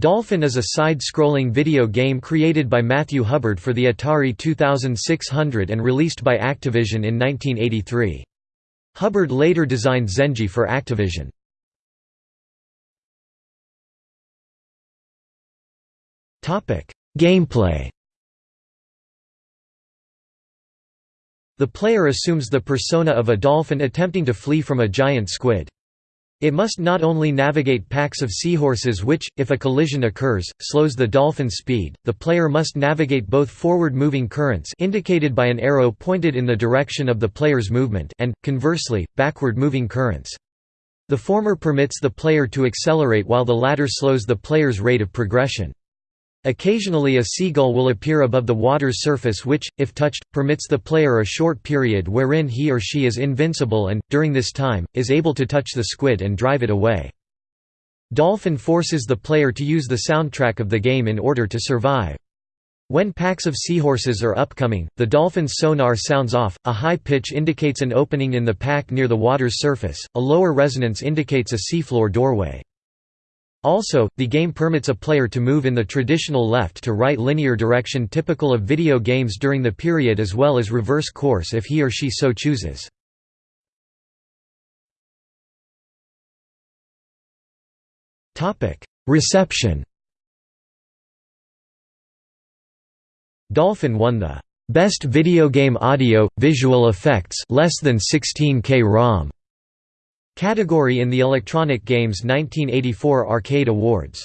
Dolphin is a side-scrolling video game created by Matthew Hubbard for the Atari 2600 and released by Activision in 1983. Hubbard later designed Zenji for Activision. Gameplay The player assumes the persona of a dolphin attempting to flee from a giant squid. It must not only navigate packs of seahorses which, if a collision occurs, slows the dolphin's speed, the player must navigate both forward-moving currents indicated by an arrow pointed in the direction of the player's movement and, conversely, backward-moving currents. The former permits the player to accelerate while the latter slows the player's rate of progression. Occasionally a seagull will appear above the water's surface which, if touched, permits the player a short period wherein he or she is invincible and, during this time, is able to touch the squid and drive it away. Dolphin forces the player to use the soundtrack of the game in order to survive. When packs of seahorses are upcoming, the dolphin's sonar sounds off, a high pitch indicates an opening in the pack near the water's surface, a lower resonance indicates a seafloor doorway. Also, the game permits a player to move in the traditional left-to-right linear direction typical of video games during the period as well as reverse course if he or she so chooses. Reception Dolphin won the "'Best Video Game Audio, Visual Effects less than 16K ROM' category in the Electronic Games 1984 Arkie Awards.